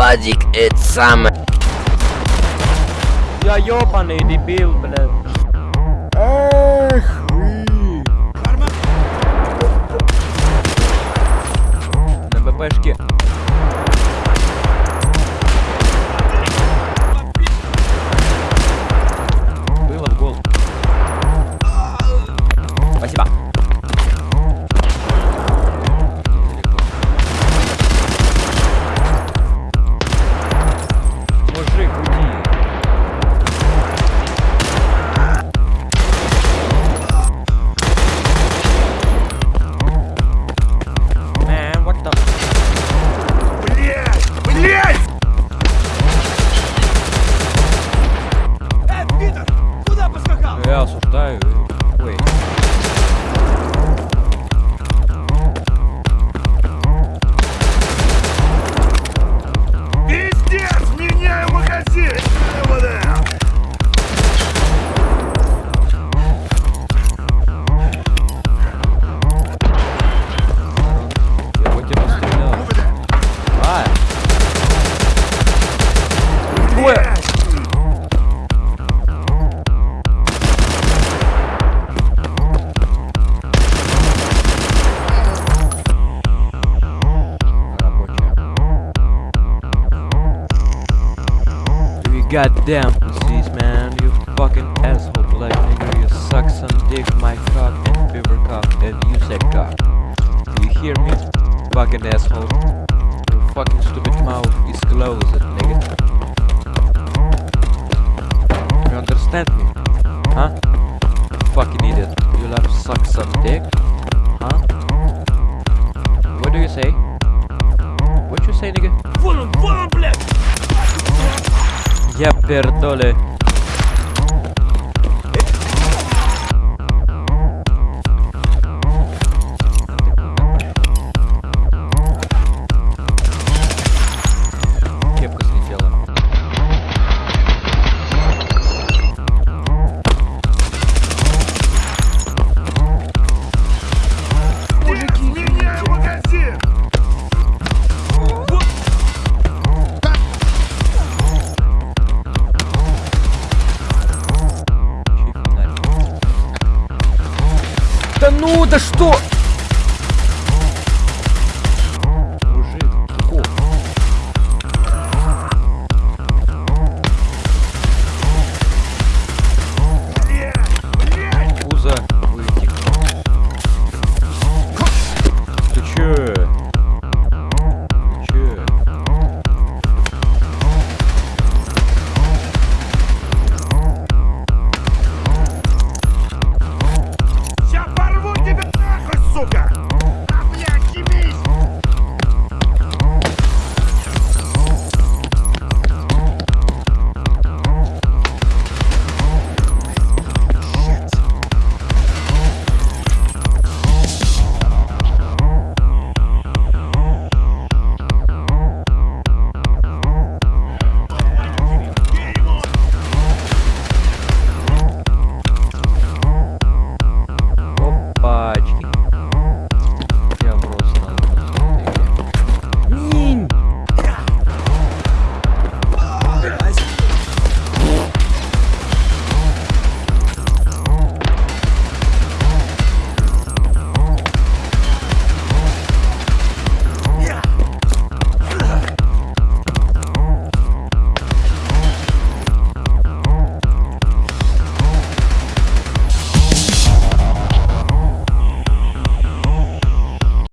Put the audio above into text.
Вадик, это самое. Я ёбаный дебил, блядь. Goddamn pussies, man. You fucking asshole black nigga. You suck some dick, my cock and beaver cock, and you said cock. You hear me? Fucking asshole. Your fucking stupid mouth is closed, nigga. You understand me? Huh? Fucking idiot. You love suck some dick? Huh? What do you say? Ja pierdolę. Да ну, да что?